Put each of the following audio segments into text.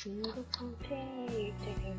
상태일 때겠는데 얘는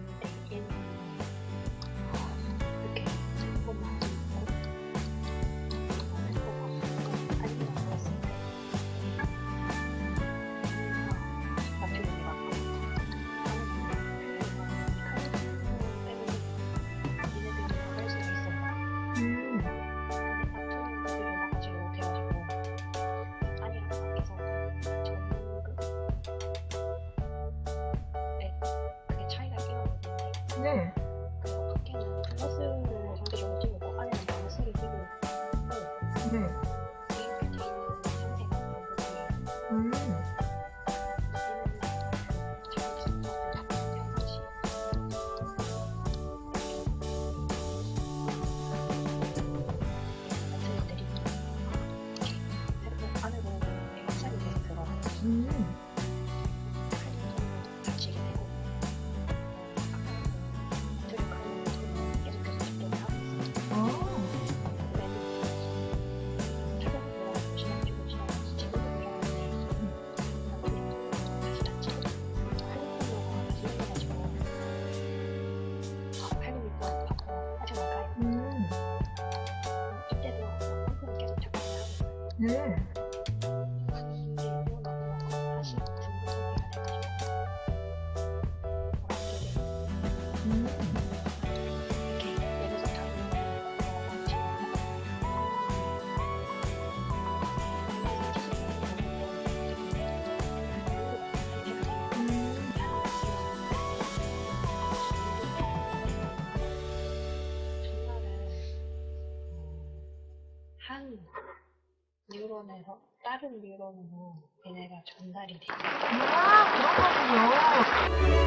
네. 그래서 밖에는 플러스로 상대 적으로 찍고 안에는 마이너스를 찍고 있고 네. 이렇게 돼 있는 상태가 전극이에요. 음. 음. 네. 한 뉴런에서 다른 뉴런으로 얘네가 전달이 돼요. 아, 그런 거군요.